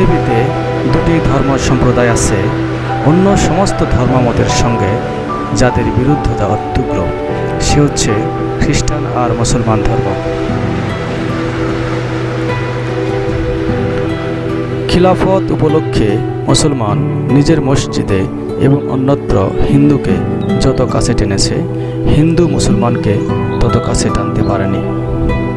পৃথিবীতে দুটি ধর্ম সম্প্রদায় আছে, অন্য সমস্ত ধর্মমতের সঙ্গে যাদের বিরুদ্ধতা অত্যুগ্র। সে হচ্ছে খ্রিস্টান আর মুসলমান ধর্ম। খিলাফত উপলক্ষে মুসলমান নিজের মসজিদে এবং অন্যত্র হিন্দুকে যত কাছে টেনেছে, হিন্দু মুসলমানকে তত কাছে টানতে পারেনি।